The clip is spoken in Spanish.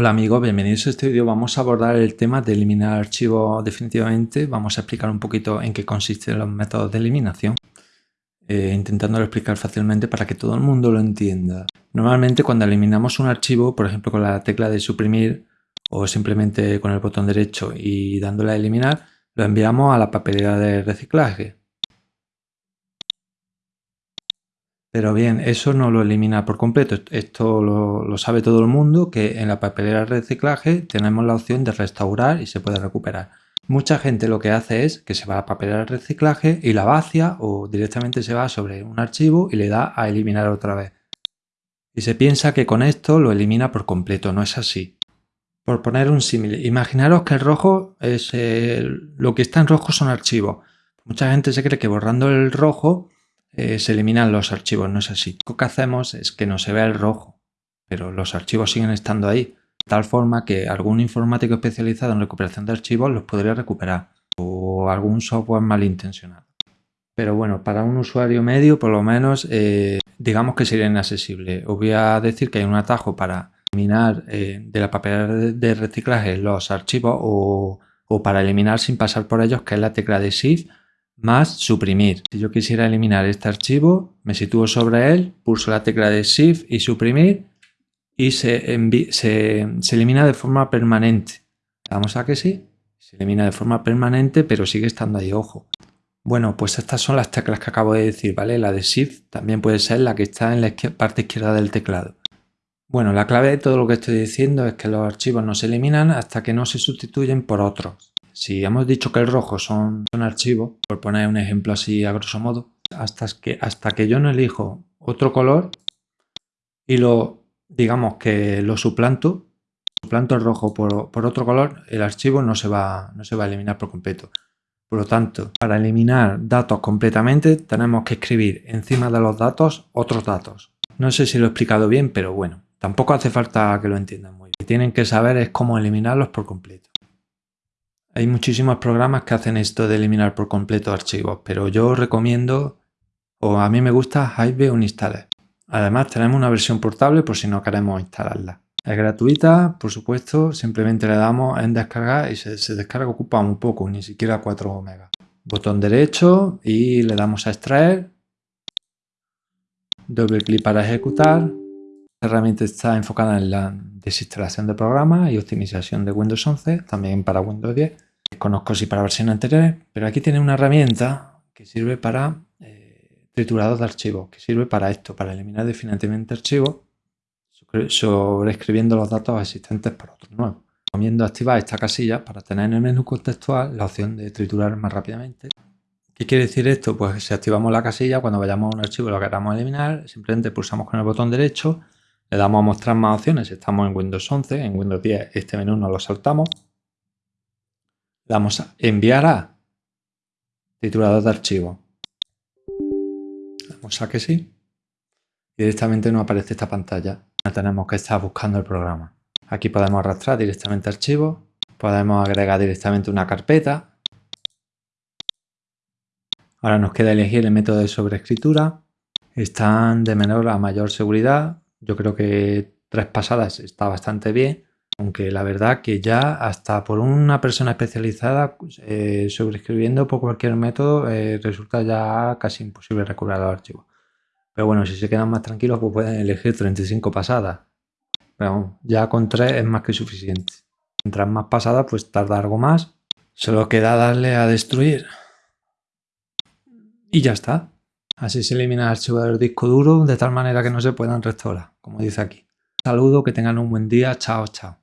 Hola amigos, bienvenidos a este vídeo. Vamos a abordar el tema de eliminar archivos definitivamente. Vamos a explicar un poquito en qué consisten los métodos de eliminación, eh, intentándolo explicar fácilmente para que todo el mundo lo entienda. Normalmente cuando eliminamos un archivo, por ejemplo con la tecla de suprimir o simplemente con el botón derecho y dándole a eliminar, lo enviamos a la papelera de reciclaje. Pero bien, eso no lo elimina por completo. Esto lo, sabe todo el mundo, que en la papelera de reciclaje tenemos la opción de restaurar y se puede recuperar. Mucha gente lo que hace es que se va a la papelera de reciclaje y la vacía o directamente se va sobre un archivo y le da a eliminar otra vez. Y se piensa que con esto lo elimina por completo, no es así. Por poner un símil, imaginaros que el rojo es lo que está en rojo son archivos. Mucha gente se cree que borrando el rojo eh, se eliminan los archivos, no es así. Lo que hacemos es que no se vea el rojo, pero los archivos siguen estando ahí, de tal forma que algún informático especializado en recuperación de archivos los podría recuperar, o algún software malintencionado. Pero bueno, para un usuario medio, por lo menos, eh, digamos que sería inaccesible. Os voy a decir que hay un atajo para eliminar eh, de la papelera de reciclaje los archivos o, o, para eliminar sin pasar por ellos, que es la tecla de Shift más suprimir. Si yo quisiera eliminar este archivo, me sitúo sobre él, pulso la tecla de Shift y suprimir y se, elimina de forma permanente. Damos a que sí, se elimina de forma permanente, pero sigue estando ahí, ojo. Bueno, pues estas son las teclas que acabo de decir, ¿vale? La de Shift también puede ser la que está en la parte izquierda del teclado. Bueno, la clave de todo lo que estoy diciendo es que los archivos no se eliminan hasta que no se sustituyen por otros. Si hemos dicho que el rojo son, son archivos, por poner un ejemplo así a grosso modo, hasta que, hasta que yo no elijo otro color y lo, digamos que lo suplanto, suplanto el rojo por, otro color, el archivo no se, va, no se va a eliminar por completo. Por lo tanto, para eliminar datos completamente tenemos que escribir encima de los datos otros datos. No sé si lo he explicado bien, pero bueno, tampoco hace falta que lo entiendan muy bien. Lo que tienen que saber es cómo eliminarlos por completo. Hay muchísimos programas que hacen esto de eliminar por completo archivos, pero yo recomiendo, o a mí me gusta Hive Uninstaller. Además tenemos una versión portable por si no queremos instalarla. Es gratuita, por supuesto, simplemente le damos en descargar y se, descarga, ocupa un poco, ni siquiera 4 megas. Botón derecho y le damos a extraer. Doble clic para ejecutar. La herramienta está enfocada en la desinstalación de programas y optimización de Windows 11, también para Windows 10 conozco si para versiones anteriores, pero aquí tiene una herramienta que sirve para eh, de archivos, que sirve para esto, para eliminar definitivamente archivos sobreescribiendo los datos existentes por otros nuevos. Recomiendo activar esta casilla para tener en el menú contextual la opción de triturar más rápidamente. ¿Qué quiere decir esto? Pues si activamos la casilla, cuando vayamos a un archivo y lo queramos eliminar, simplemente pulsamos con el botón derecho, le damos a mostrar más opciones, estamos en Windows 11, en Windows 10 este menú no lo saltamos, Damos a enviar a titulador de archivo. Damos a que sí. Directamente nos aparece esta pantalla. No tenemos que estar buscando el programa. Aquí podemos arrastrar directamente archivo. Podemos agregar directamente una carpeta. Ahora nos queda elegir el método de sobreescritura. Están de menor a mayor seguridad. Yo creo que tres pasadas está bastante bien. Aunque la verdad que ya hasta por una persona especializada eh, sobreescribiendo por cualquier método eh, resulta ya casi imposible recuperar los archivos. Pero bueno, si se quedan más tranquilos pues pueden elegir 35 pasadas. Pero ya con 3 es más que suficiente. Mientras más pasadas pues tarda algo más. Solo queda darle a destruir. Y ya está. Así se elimina el archivo del disco duro de tal manera que no se puedan restaurar, como dice aquí. Saludo, que tengan un buen día. Chao, chao.